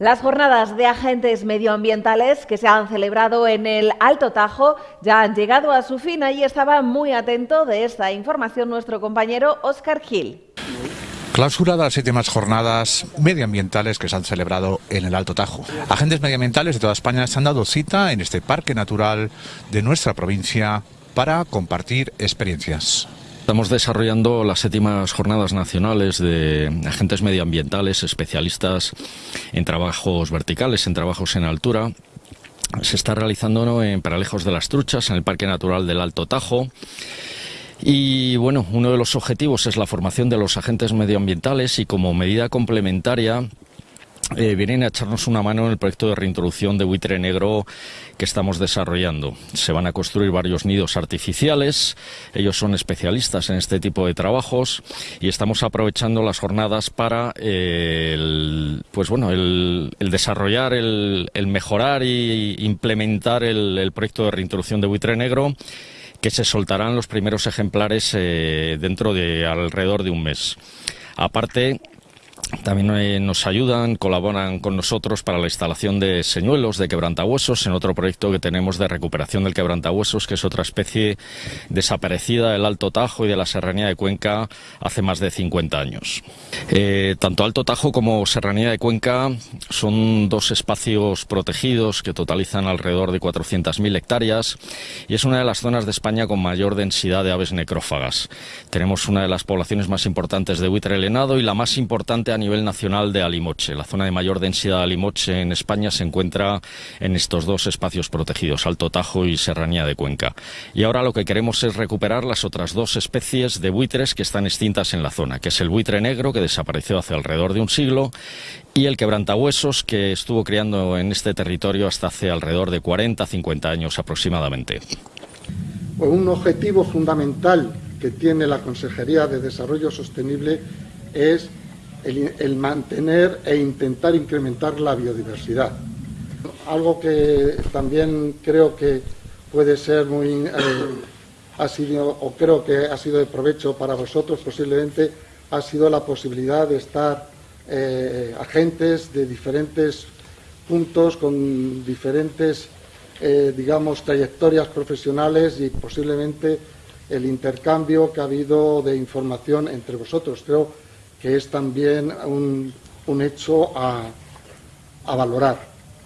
Las jornadas de agentes medioambientales que se han celebrado en el Alto Tajo ya han llegado a su fin. Ahí estaba muy atento de esta información nuestro compañero Óscar Gil. Clausura de las séptimas jornadas medioambientales que se han celebrado en el Alto Tajo. Agentes medioambientales de toda España se han dado cita en este parque natural de nuestra provincia para compartir experiencias. Estamos desarrollando las séptimas jornadas nacionales de agentes medioambientales, especialistas en trabajos verticales, en trabajos en altura. Se está realizando en Paralejos de las Truchas, en el Parque Natural del Alto Tajo. Y bueno, uno de los objetivos es la formación de los agentes medioambientales y como medida complementaria eh, vienen a echarnos una mano en el proyecto de reintroducción de buitre negro que estamos desarrollando. Se van a construir varios nidos artificiales, ellos son especialistas en este tipo de trabajos y estamos aprovechando las jornadas para eh, el, pues bueno, el, desarrollar, el, mejorar e implementar el, proyecto de reintroducción de buitre negro que se soltarán los primeros ejemplares eh, dentro de alrededor de un mes. Aparte, también eh, nos ayudan, colaboran con nosotros para la instalación de señuelos de quebrantahuesos en otro proyecto que tenemos de recuperación del quebrantahuesos, que es otra especie desaparecida del Alto Tajo y de la Serranía de Cuenca hace más de 50 años. Eh, tanto Alto Tajo como Serranía de Cuenca son dos espacios protegidos que totalizan alrededor de 400.000 hectáreas y es una de las zonas de España con mayor densidad de aves necrófagas. Tenemos una de las poblaciones más importantes de buitre helenado y la más importante a a nivel nacional de alimoche. La zona de mayor densidad de alimoche en España se encuentra en estos dos espacios protegidos, Alto Tajo y Serranía de Cuenca. Y ahora lo que queremos es recuperar las otras dos especies de buitres que están extintas en la zona, que es el buitre negro, que desapareció hace alrededor de un siglo, y el quebrantahuesos, que estuvo criando en este territorio hasta hace alrededor de 40-50 años aproximadamente. Un objetivo fundamental que tiene la Consejería de Desarrollo Sostenible es el, mantener e intentar incrementar la biodiversidad. Algo que también creo que puede ser muy... Eh, ha sido, o creo que ha sido de provecho para vosotros posiblemente, ha sido la posibilidad de estar eh, agentes de diferentes puntos, con diferentes, eh, digamos, trayectorias profesionales y posiblemente el intercambio que ha habido de información entre vosotros. Creo que es también un, hecho a, a valorar.